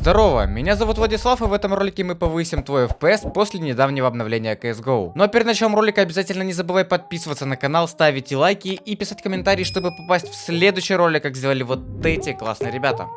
Здорово, меня зовут Владислав, и в этом ролике мы повысим твой FPS после недавнего обновления CSGO. Но перед началом ролика обязательно не забывай подписываться на канал, ставить лайки и писать комментарии, чтобы попасть в следующий ролик, как сделали вот эти классные ребята.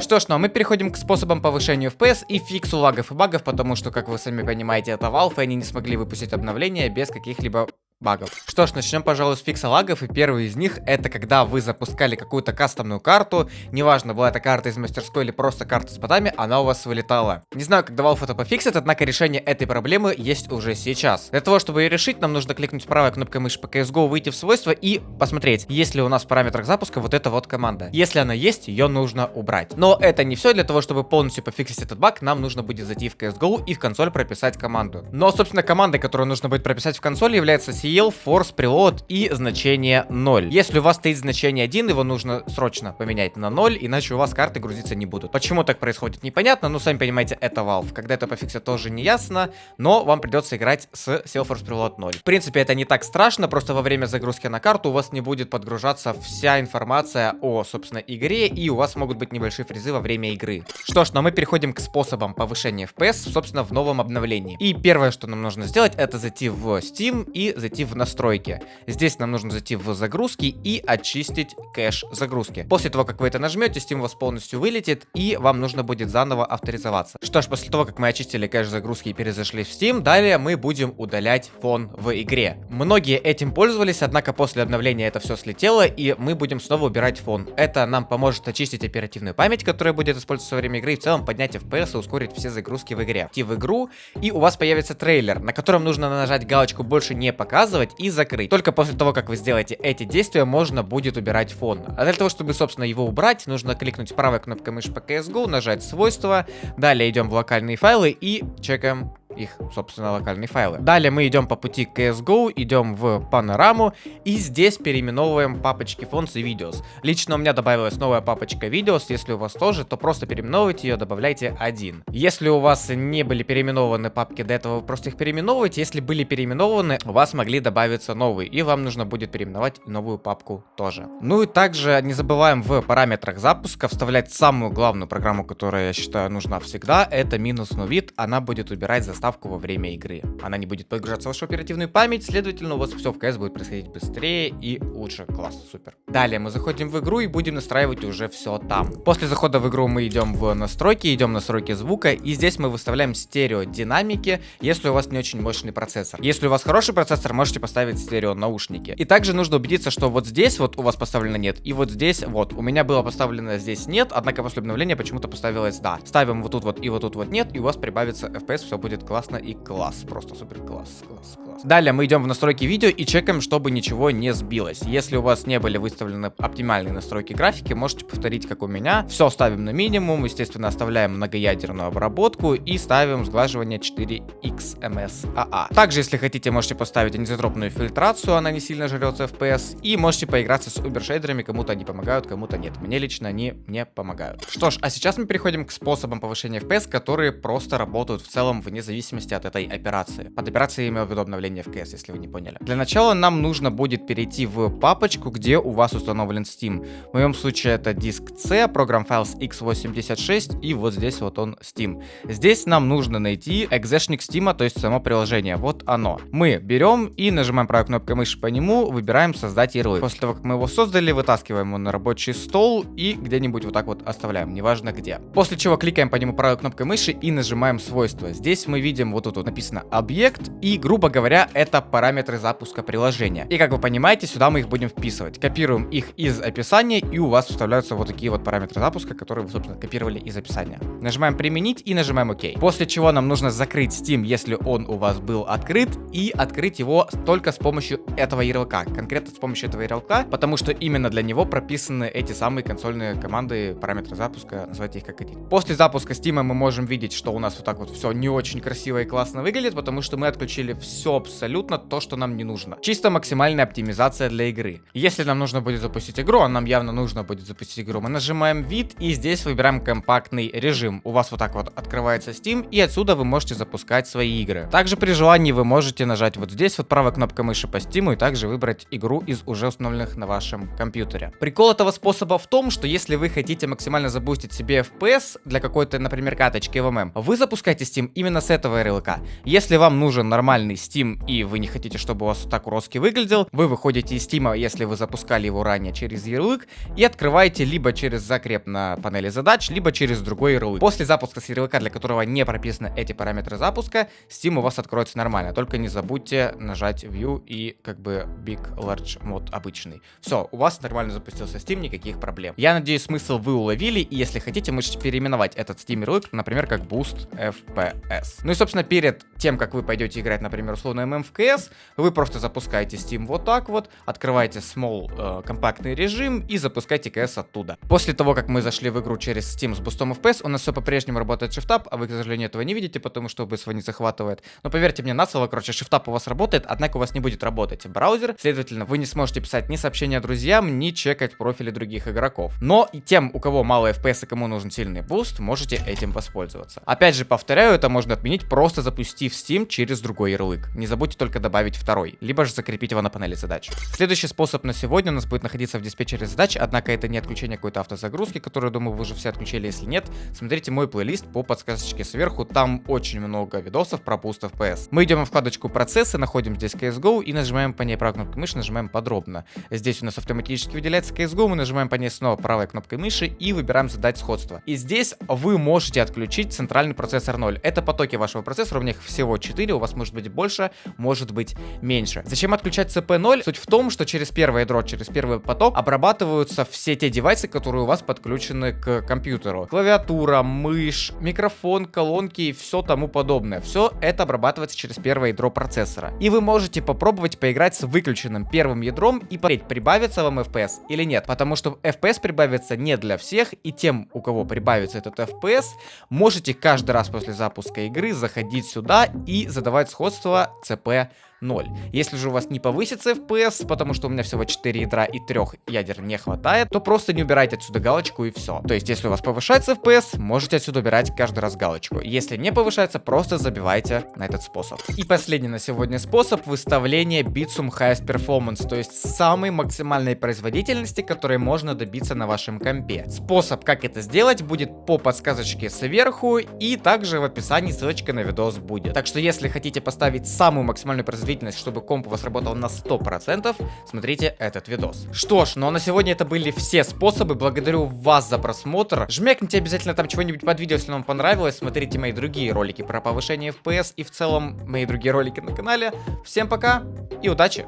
Что ж, ну а мы переходим к способам повышения FPS и фиксу лагов и багов, потому что, как вы сами понимаете, это Valve, и они не смогли выпустить обновление без каких-либо багов. Что ж, начнем, пожалуй, с фикса лагов, и первый из них это когда вы запускали какую-то кастомную карту, неважно, была это карта из мастерской или просто карта с ботами, она у вас вылетала. Не знаю, когда Valve это пофиксит, однако решение этой проблемы есть уже сейчас. Для того, чтобы ее решить, нам нужно кликнуть правой кнопкой мыши по CSGO, выйти в свойства и посмотреть, есть ли у нас в параметрах запуска вот эта вот команда. Если она есть, ее нужно убрать. Но это не все, для того, чтобы полностью пофиксить этот баг, нам нужно будет зайти в CSGO и в консоль прописать команду. Но, собственно, команда, которую нужно будет прописать в консоли, является CL, Force, Preload и значение 0. Если у вас стоит значение 1, его нужно срочно поменять на 0, иначе у вас карты грузиться не будут. Почему так происходит, непонятно, но сами понимаете, это Valve. Когда это пофиксят, тоже не ясно, но вам придется играть с Force Preload 0. В принципе, это не так страшно, просто во время загрузки на карту у вас не будет подгружаться вся информация о, собственно, игре, и у вас могут быть небольшие фризы во время игры. Что ж, ну а мы переходим к способам повышения FPS, собственно, в новом обновлении. И первое, что нам нужно сделать, это зайти в Steam и зайти в настройки настройки. Здесь нам нужно зайти в загрузки и очистить кэш загрузки. После того, как вы это нажмете, Steam у вас полностью вылетит и вам нужно будет заново авторизоваться. Что ж, после того, как мы очистили кэш загрузки и перезашли в Steam, далее мы будем удалять фон в игре. Многие этим пользовались, однако после обновления это все слетело и мы будем снова убирать фон. Это нам поможет очистить оперативную память, которая будет использоваться во время игры и в целом поднять FPS и ускорить все загрузки в игре. Идти в игру и у вас появится трейлер, на котором нужно нажать галочку больше не показывать и закрыть. Только после того, как вы сделаете эти действия, можно будет убирать фон. А для того, чтобы, собственно, его убрать, нужно кликнуть правой кнопкой мыши по CSGO, нажать свойства, далее идем в локальные файлы и чекаем их, собственно, локальные файлы. Далее мы идем по пути CSGO, идем в панораму и здесь переименовываем папочки Fonts и Videos. Лично у меня добавилась новая папочка Videos, если у вас тоже, то просто переименовывайте ее, добавляйте один. Если у вас не были переименованы папки до этого, вы просто их переименовываете. Если были переименованы, у вас могли добавиться новые, и вам нужно будет переименовать новую папку тоже. Ну и также не забываем в параметрах запуска вставлять самую главную программу, которая, я считаю, нужна всегда, это минус новит, она будет убирать заставку заставку во время игры. Она не будет подгружаться в вашу оперативную память, следовательно, у вас все в CS будет происходить быстрее и лучше. Класс, супер. Далее мы заходим в игру и будем настраивать уже все там. После захода в игру мы идем в настройки, идем в настройки звука, и здесь мы выставляем стерео динамики, если у вас не очень мощный процессор. Если у вас хороший процессор, можете поставить стерео наушники. И также нужно убедиться, что вот здесь вот у вас поставлено нет, и вот здесь вот. У меня было поставлено здесь нет, однако после обновления почему-то поставилось да. Ставим вот тут вот и вот тут вот нет, и у вас прибавится FPS, все будет классно и класс. Просто супер класс, класс, класс. Далее мы идем в настройки видео и чекаем, чтобы ничего не сбилось. Если у вас не были выставлены оптимальные настройки графики, можете повторить, как у меня. Все ставим на минимум, естественно, оставляем многоядерную обработку и ставим сглаживание 4XMSAA. Также, если хотите, можете поставить анизотропную фильтрацию, она не сильно жрется FPS, и можете поиграться с убершейдерами, кому-то они помогают, кому-то нет. Мне лично они не помогают. Что ж, а сейчас мы переходим к способам повышения FPS, которые просто работают в целом вне зависимости от этой операции. Под операцией я имел в виду обновление в CS, если вы не поняли. Для начала нам нужно будет перейти в папочку, где у вас установлен Steam. В моем случае это диск C, программ Files x86 и вот здесь вот он Steam. Здесь нам нужно найти экзешник Steam, то есть само приложение. Вот оно. Мы берем и нажимаем правой кнопкой мыши по нему, выбираем создать ярлык. После того, как мы его создали, вытаскиваем его на рабочий стол и где-нибудь вот так вот оставляем, неважно где. После чего кликаем по нему правой кнопкой мыши и нажимаем свойства. Здесь мы видим вот тут вот написано объект и, грубо говоря, это параметры запуска приложения. И как вы понимаете, сюда мы их будем вписывать. Копируем их из описания и у вас вставляются вот такие вот параметры запуска, которые вы, собственно, копировали из описания. Нажимаем применить и нажимаем ОК. После чего нам нужно закрыть Steam, если он у вас был открыт, и открыть его только с помощью этого ярлыка. Конкретно с помощью этого ярлыка, потому что именно для него прописаны эти самые консольные команды, параметры запуска, называйте их как хотите. После запуска Steam мы можем видеть, что у нас вот так вот все не очень красиво красиво и классно выглядит, потому что мы отключили все абсолютно то, что нам не нужно. Чисто максимальная оптимизация для игры. Если нам нужно будет запустить игру, а нам явно нужно будет запустить игру, мы нажимаем вид и здесь выбираем компактный режим. У вас вот так вот открывается Steam и отсюда вы можете запускать свои игры. Также при желании вы можете нажать вот здесь вот правой кнопкой мыши по Steam и также выбрать игру из уже установленных на вашем компьютере. Прикол этого способа в том, что если вы хотите максимально забустить себе FPS для какой-то, например, каточки ВММ, вы запускаете Steam именно с этого ярлыка. Если вам нужен нормальный Steam и вы не хотите, чтобы у вас так уродски выглядел, вы выходите из Steam, если вы запускали его ранее через ярлык, и открываете либо через закреп на панели задач, либо через другой ярлык. После запуска с ярлыка, для которого не прописаны эти параметры запуска, Steam у вас откроется нормально. Только не забудьте нажать View и как бы Big Large мод обычный. Все, у вас нормально запустился Steam, никаких проблем. Я надеюсь, смысл вы уловили, и если хотите, можете переименовать этот Steam ярлык, например, как Boost FPS. Ну и, собственно, перед тем, как вы пойдете играть, например, условно ММ в CS, вы просто запускаете Steam вот так вот, открываете small э, компактный режим и запускаете CS оттуда. После того, как мы зашли в игру через Steam с бустом FPS, у нас все по-прежнему работает Shift-Tab, а вы, к сожалению, этого не видите, потому что быстро не захватывает. Но поверьте мне на слово, короче, Shift-Tab у вас работает, однако у вас не будет работать браузер, следовательно, вы не сможете писать ни сообщения друзьям, ни чекать профили других игроков. Но и тем, у кого мало FPS и кому нужен сильный буст, можете этим воспользоваться. Опять же, повторяю, это можно отменить, просто запустив Steam через другой ярлык. Не забудьте только добавить второй, либо же закрепить его на панели задач. Следующий способ на сегодня у нас будет находиться в диспетчере задач, однако это не отключение какой-то автозагрузки, которую, думаю, вы уже все отключили, если нет, смотрите мой плейлист по подсказочке сверху, там очень много видосов про пуст FPS. Мы идем в вкладочку процессы, находим здесь CSGO и нажимаем по ней правой кнопкой мыши, нажимаем подробно. Здесь у нас автоматически выделяется CSGO, мы нажимаем по ней снова правой кнопкой мыши и выбираем задать сходство. И здесь вы можете отключить центральный процессор 0. Это потоки вашего процессора, у них всего 4, у вас может быть больше, может быть меньше. Зачем отключать CP0? Суть в том, что через первое ядро, через первый поток обрабатываются все те девайсы, которые у вас подключены к компьютеру. Клавиатура, мышь, микрофон, колонки и все тому подобное. Все это обрабатывается через первое ядро процессора. И вы можете попробовать поиграть с выключенным первым ядром и посмотреть, прибавится вам FPS или нет. Потому что FPS прибавится не для всех, и тем, у кого прибавится этот FPS, можете каждый раз после запуска игры заходить сюда и задавать сходство CP 0. Если же у вас не повысится FPS, потому что у меня всего 4 ядра и 3 ядер не хватает, то просто не убирайте отсюда галочку и все. То есть, если у вас повышается FPS, можете отсюда убирать каждый раз галочку. Если не повышается, просто забивайте на этот способ. И последний на сегодня способ выставления Bitsum Highest Performance, то есть самой максимальной производительности, которой можно добиться на вашем компе. Способ, как это сделать, будет по подсказочке сверху и также в описании ссылочка на видос будет. Так что, если хотите поставить самую максимальную производительность производительность, чтобы комп у вас работал на 100%, смотрите этот видос. Что ж, ну а на сегодня это были все способы. Благодарю вас за просмотр. Жмякните обязательно там чего-нибудь под видео, если вам понравилось. Смотрите мои другие ролики про повышение FPS и в целом мои другие ролики на канале. Всем пока и удачи!